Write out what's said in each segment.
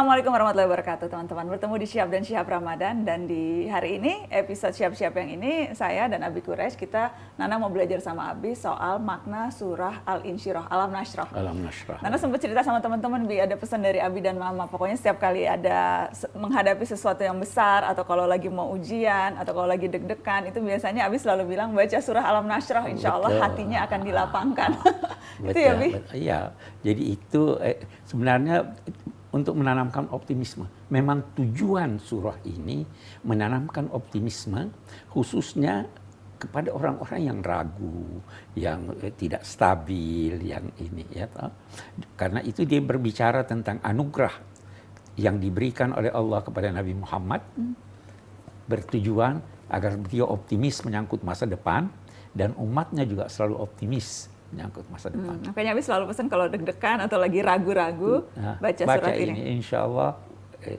Assalamualaikum warahmatullahi wabarakatuh teman-teman. Bertemu di Siap dan Siap Ramadan dan di hari ini episode Siap-Siap yang ini saya dan Abi Quraisy kita Nana mau belajar sama Abi soal makna surah Al-Insyirah, Alam Nashrah. Alam Nashrah. Nana sempat cerita sama teman-teman Bi ada pesan dari Abi dan Mama. Pokoknya setiap kali ada menghadapi sesuatu yang besar atau kalau lagi mau ujian atau kalau lagi deg-degan itu biasanya Abi selalu bilang baca surah Alam Nashrah insya Allah hatinya akan dilapangkan. itu ya Bi? Iya. Jadi itu eh, sebenarnya untuk menanamkan optimisme. Memang tujuan surah ini menanamkan optimisme khususnya kepada orang-orang yang ragu, yang eh, tidak stabil, yang ini ya. Toh. Karena itu dia berbicara tentang anugerah yang diberikan oleh Allah kepada Nabi Muhammad bertujuan agar beliau optimis menyangkut masa depan dan umatnya juga selalu optimis menyangkut masa hmm, depan. Hmm, makanya Abi selalu pesan kalau deg-degan atau lagi ragu-ragu nah, baca, baca surat ini. ini. Insya Allah eh,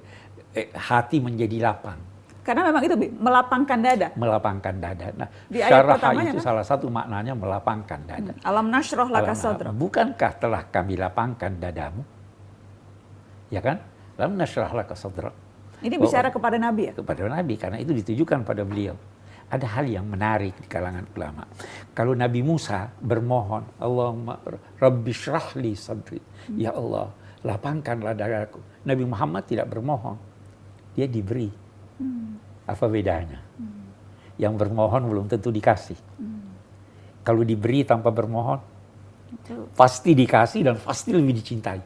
eh, hati menjadi lapang. Karena memang itu melapangkan dada. Melapangkan dada. Nah, di syarah itu kan? salah satu maknanya melapangkan dada. Hmm. Alam nasroh laka sadra. Bukankah telah kami lapangkan dadamu? Ya kan? Alam nasroh laka sadra. Ini bicara kepada Nabi ya? Kepada Nabi, karena itu ditujukan pada beliau ada hal yang menarik di kalangan ulama. Kalau Nabi Musa bermohon, Allahumma Rabbi syrahli sadri. Ya Allah, lapangkanlah dadaku. Nabi Muhammad tidak bermohon. Dia diberi. Hmm. Apa bedanya? Hmm. Yang bermohon belum tentu dikasih. Hmm. Kalau diberi tanpa bermohon, pasti dikasih dan pasti lebih dicintai.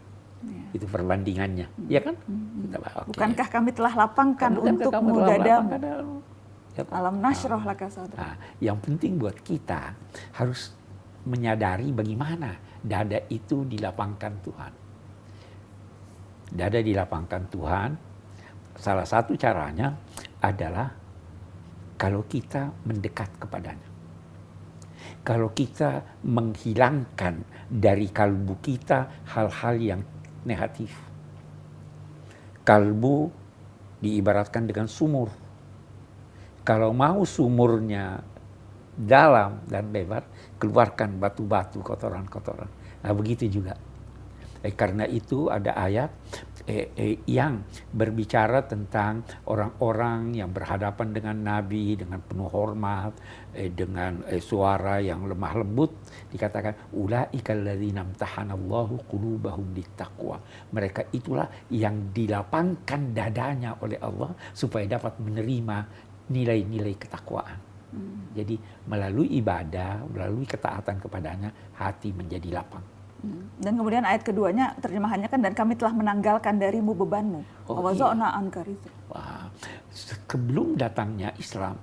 Ya. Itu perbandingannya, hmm. ya kan? Hmm. Kita, okay. Bukankah kami telah lapangkan untuk dadamu? Ya, Alam nasroh nah, laka nah, Yang penting buat kita harus menyadari bagaimana dada itu dilapangkan Tuhan. Dada dilapangkan Tuhan, salah satu caranya adalah kalau kita mendekat kepadanya. Kalau kita menghilangkan dari kalbu kita hal-hal yang negatif. Kalbu diibaratkan dengan sumur kalau mau sumurnya dalam dan lebar, keluarkan batu-batu kotoran-kotoran. Nah begitu juga. Eh, karena itu ada ayat eh, eh, yang berbicara tentang orang-orang yang berhadapan dengan Nabi dengan penuh hormat, eh, dengan eh, suara yang lemah lembut, dikatakan ulaikal ladzina amtahanallahu qulubahum littaqwa. Mereka itulah yang dilapangkan dadanya oleh Allah supaya dapat menerima nilai-nilai ketakwaan. Hmm. Jadi melalui ibadah, melalui ketaatan kepadanya, hati menjadi lapang. Hmm. Dan kemudian ayat keduanya terjemahannya kan dan kami telah menanggalkan darimu bebanmu. Oh, iya. angkar itu. Wah, sebelum datangnya Islam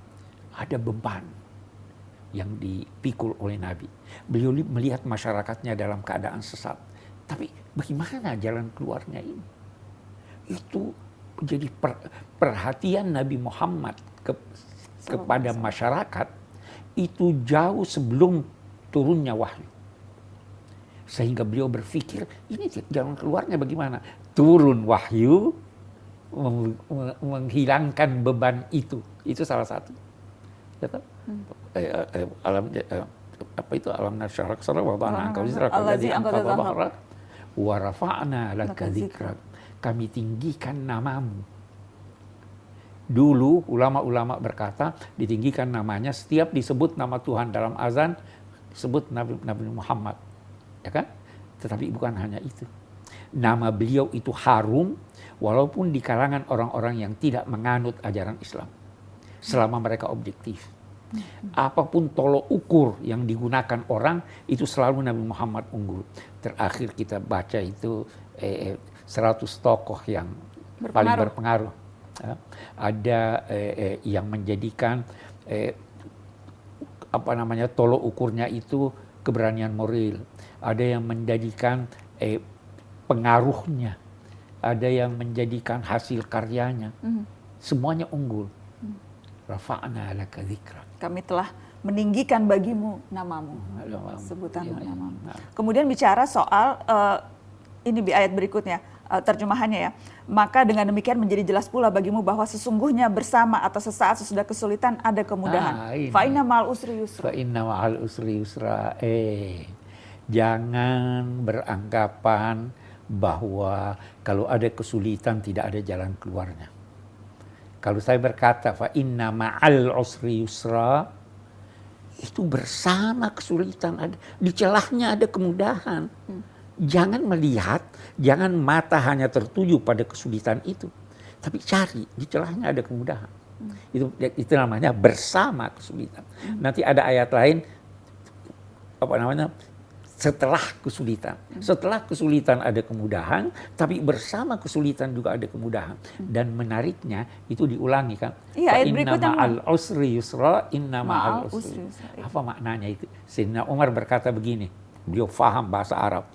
ada beban yang dipikul oleh Nabi. Beliau melihat masyarakatnya dalam keadaan sesat. Tapi bagaimana jalan keluarnya ini? Itu jadi per, perhatian Nabi Muhammad ke, kepada masyarakat itu jauh sebelum turunnya wahyu. Sehingga beliau berpikir, ini jalan keluarnya bagaimana? Turun wahyu, menghilangkan beban itu. Itu salah satu. Ya, hmm. eh, eh, eh, alam, eh, apa itu alam nasyarah ke sana wa ta'ala engkau zikrak alladzi anqadha dhahrak wa rafa'na laka kami tinggikan namamu Dulu ulama-ulama berkata ditinggikan namanya setiap disebut nama Tuhan dalam azan disebut Nabi, Nabi Muhammad. Ya kan? Tetapi bukan hanya itu. Nama beliau itu harum walaupun di kalangan orang-orang yang tidak menganut ajaran Islam. Selama mereka objektif. Apa pun tolok ukur yang digunakan orang itu selalu Nabi Muhammad unggul. Terakhir kita baca itu eh, 100 tokoh yang berpengaruh. paling berpengaruh Ya. Ada eh, eh, yang menjadikan eh, apa namanya tolok ukurnya itu keberanian moral. Ada yang menjadikan eh, pengaruhnya. Ada yang menjadikan hasil karyanya. Mm. Semuanya unggul. Mm. Rafa'na laka Kami telah meninggikan bagimu namamu. Sebutan ya, namamu. Ya. Kemudian bicara soal uh, ini di ayat berikutnya uh, terjemahannya ya. Maka dengan demikian menjadi jelas pula bagimu bahwa sesungguhnya bersama atau sesaat sesudah kesulitan ada kemudahan. Ah, Fa inna ma'al usri yusra. Fa inna ma'al usri yusra. Eh, jangan beranggapan bahwa kalau ada kesulitan tidak ada jalan keluarnya. Kalau saya berkata fa inna ma'al usri yusra itu bersama kesulitan ada di celahnya ada kemudahan. Hmm. Jangan melihat, jangan mata hanya tertuju pada kesulitan itu, tapi cari di celahnya ada kemudahan. Hmm. Itu itu namanya bersama kesulitan. Hmm. Nanti ada ayat lain apa namanya? Setelah kesulitan. Setelah kesulitan ada kemudahan, tapi bersama kesulitan juga ada kemudahan. Dan menariknya itu diulangi kan. Iya, ayat berikutnya. al usri yusra, inna ma'al usri. Iya. Apa maknanya itu? Sayyidina Umar berkata begini, beliau faham bahasa Arab.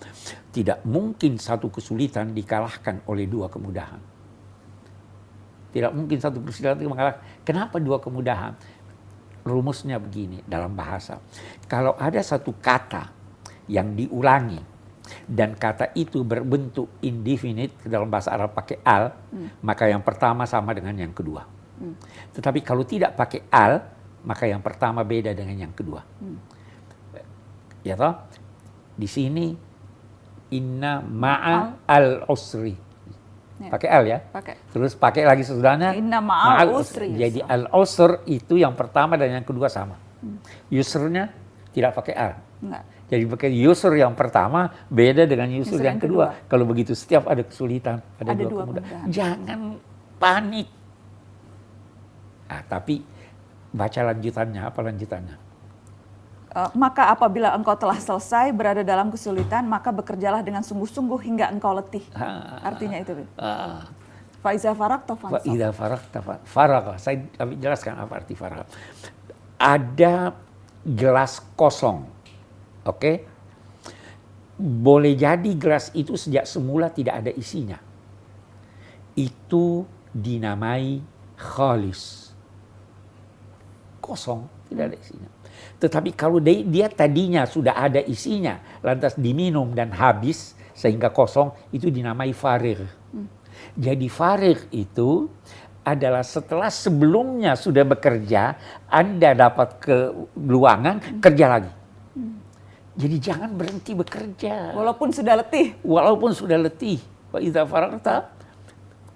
Tidak mungkin satu kesulitan dikalahkan oleh dua kemudahan. Tidak mungkin satu kesulitan mengalahkan. Kenapa dua kemudahan? Rumusnya begini dalam bahasa. Kalau ada satu kata yang diulangi dan kata itu berbentuk indefinite dalam bahasa Arab pakai al, hmm. maka yang pertama sama dengan yang kedua. Hmm. Tetapi kalau tidak pakai al, maka yang pertama beda dengan yang kedua. Hmm. Ya toh? Di sini inna ma'a al usri. Ya. Pakai al ya? Pakai. Terus pakai lagi sesudahnya inna ma'al usri. Jadi al usr itu yang pertama dan yang kedua sama. Hmm. Yusrnya tidak pakai al. Enggak. Jadi pakai user yang pertama beda dengan user, yang, yang kedua. kedua. Kalau begitu setiap ada kesulitan, ada, ada dua, dua kemudahan. Jangan panik. Nah, tapi baca lanjutannya, apa lanjutannya? Uh, maka apabila engkau telah selesai berada dalam kesulitan, maka bekerjalah dengan sungguh-sungguh hingga engkau letih. Ah, Artinya itu. Ah, Faiza farak atau Faiza farak farak. Saya jelaskan apa arti farak. Ada gelas kosong Oke? Boleh jadi gelas itu sejak semula tidak ada isinya. Itu dinamai khalis. Kosong, tidak ada isinya. Tetapi kalau dia tadinya sudah ada isinya, lantas diminum dan habis sehingga kosong, itu dinamai farir. Jadi farir itu adalah setelah sebelumnya sudah bekerja, Anda dapat ke luangan, kerja lagi. Jadi jangan berhenti bekerja. Walaupun sudah letih. Walaupun sudah letih. Pak Ida Faranta,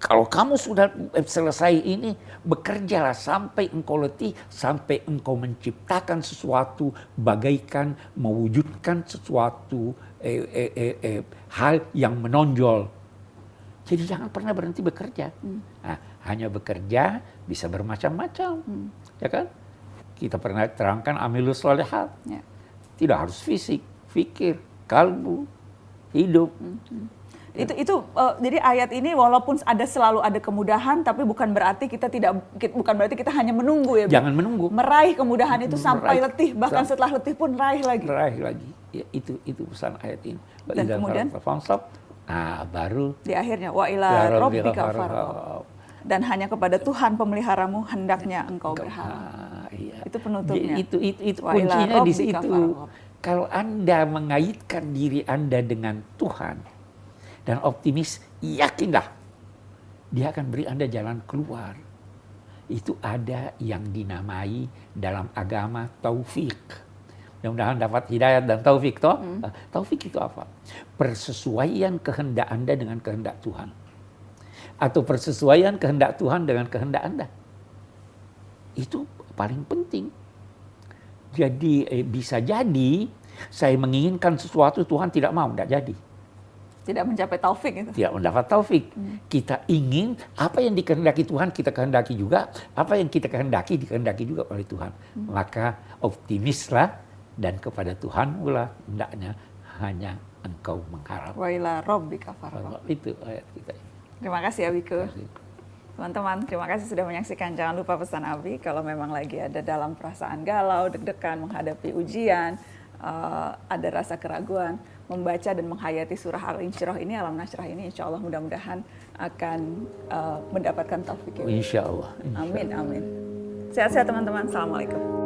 kalau kamu sudah selesai ini, bekerjalah sampai engkau letih, sampai engkau menciptakan sesuatu, bagaikan mewujudkan sesuatu eh, eh, eh, eh, hal yang menonjol. Jadi jangan pernah berhenti bekerja. Hmm. Nah, hanya bekerja bisa bermacam-macam, hmm. ya kan? Kita pernah terangkan amilus solehat. Ya tidak harus fisik, fikir, kalbu, hidup. Hmm. Itu itu uh, jadi ayat ini walaupun ada selalu ada kemudahan tapi bukan berarti kita tidak bukan berarti kita hanya menunggu ya. Jangan menunggu. Meraih kemudahan itu meraih. sampai letih bahkan Sam setelah letih pun raih lagi. Raih lagi. Ya, itu itu pesan ayat ini. Dan kemudian nah baru di akhirnya wa ila rabbika dan hanya kepada Tuhan pemeliharamu hendaknya engkau berharap iya. Itu penutupnya. Itu itu, itu kuncinya di situ. Kalau Anda mengaitkan diri Anda dengan Tuhan dan optimis, yakinlah dia akan beri Anda jalan keluar. Itu ada yang dinamai dalam agama taufik. Mudah-mudahan dapat hidayat dan taufik toh. Hmm. Taufik itu apa? Persesuaian kehendak Anda dengan kehendak Tuhan. Atau persesuaian kehendak Tuhan dengan kehendak Anda. Itu paling penting. Jadi eh, bisa jadi saya menginginkan sesuatu Tuhan tidak mau, tidak jadi. Tidak mencapai taufik itu. Tidak mendapat taufik. Hmm. Kita ingin apa yang dikehendaki Tuhan kita kehendaki juga, apa yang kita kehendaki dikehendaki juga oleh Tuhan. Hmm. Maka optimislah dan kepada Tuhan pula hendaknya hanya engkau mengharap. Wa ila rabbika Itu ayat kita. Terima kasih Abiku. Terima kasih. Teman-teman, terima kasih sudah menyaksikan. Jangan lupa pesan Abi kalau memang lagi ada dalam perasaan galau, deg-degan menghadapi ujian, uh, ada rasa keraguan, membaca dan menghayati surah Al-Insyirah ini, Alam Nasyrah ini, insya Allah mudah-mudahan akan uh, mendapatkan taufik. Insya Allah. Amin, amin. Sehat-sehat teman-teman. Assalamualaikum.